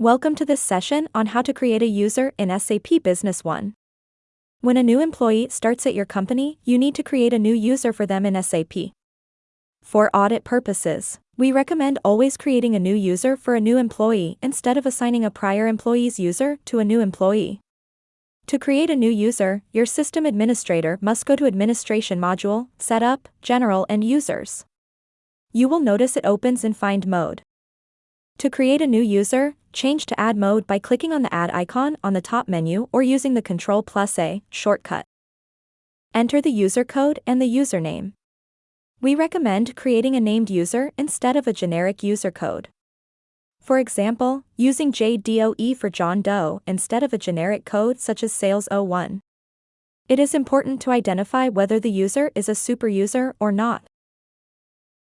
Welcome to this session on how to create a user in SAP Business One. When a new employee starts at your company, you need to create a new user for them in SAP. For audit purposes, we recommend always creating a new user for a new employee instead of assigning a prior employee's user to a new employee. To create a new user, your system administrator must go to Administration module, Setup, General and Users. You will notice it opens in Find mode. To create a new user, change to Add mode by clicking on the Add icon on the top menu or using the Ctrl plus A shortcut. Enter the user code and the username. We recommend creating a named user instead of a generic user code. For example, using JDOE for John Doe instead of a generic code such as Sales01. It is important to identify whether the user is a superuser or not.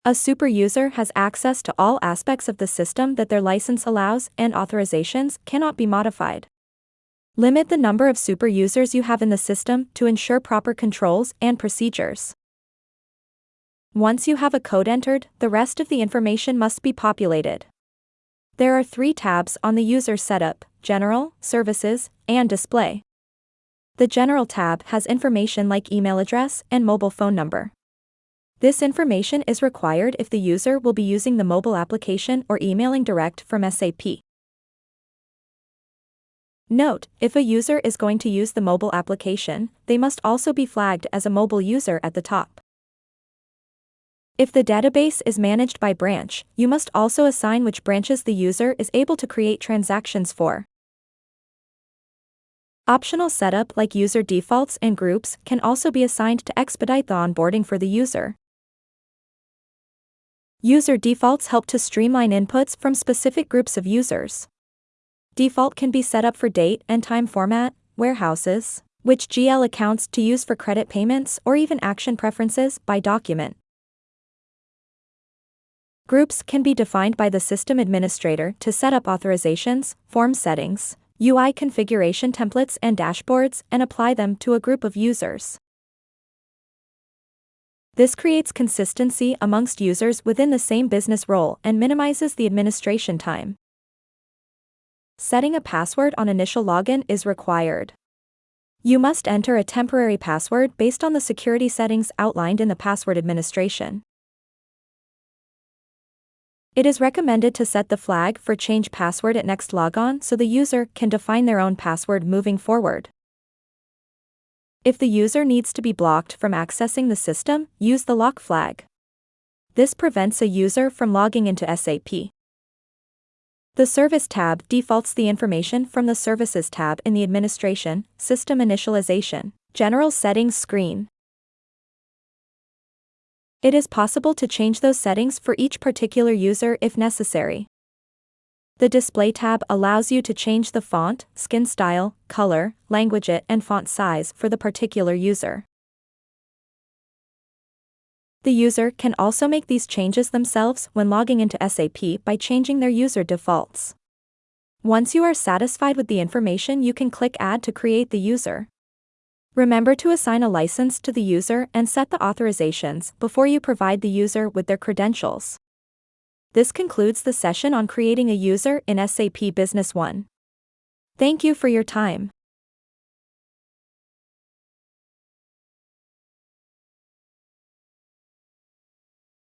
A super user has access to all aspects of the system that their license allows and authorizations cannot be modified. Limit the number of super users you have in the system to ensure proper controls and procedures. Once you have a code entered, the rest of the information must be populated. There are three tabs on the user setup, General, Services, and Display. The General tab has information like email address and mobile phone number. This information is required if the user will be using the mobile application or emailing direct from SAP. Note, if a user is going to use the mobile application, they must also be flagged as a mobile user at the top. If the database is managed by branch, you must also assign which branches the user is able to create transactions for. Optional setup like user defaults and groups can also be assigned to expedite the onboarding for the user. User defaults help to streamline inputs from specific groups of users. Default can be set up for date and time format, warehouses, which GL accounts to use for credit payments or even action preferences by document. Groups can be defined by the system administrator to set up authorizations, form settings, UI configuration templates and dashboards and apply them to a group of users. This creates consistency amongst users within the same business role and minimizes the administration time. Setting a password on initial login is required. You must enter a temporary password based on the security settings outlined in the password administration. It is recommended to set the flag for change password at next logon so the user can define their own password moving forward. If the user needs to be blocked from accessing the system, use the lock flag. This prevents a user from logging into SAP. The Service tab defaults the information from the Services tab in the Administration, System Initialization, General Settings screen. It is possible to change those settings for each particular user if necessary. The Display tab allows you to change the font, skin style, color, language it and font size for the particular user. The user can also make these changes themselves when logging into SAP by changing their user defaults. Once you are satisfied with the information you can click Add to create the user. Remember to assign a license to the user and set the authorizations before you provide the user with their credentials. This concludes the session on creating a user in SAP Business One. Thank you for your time.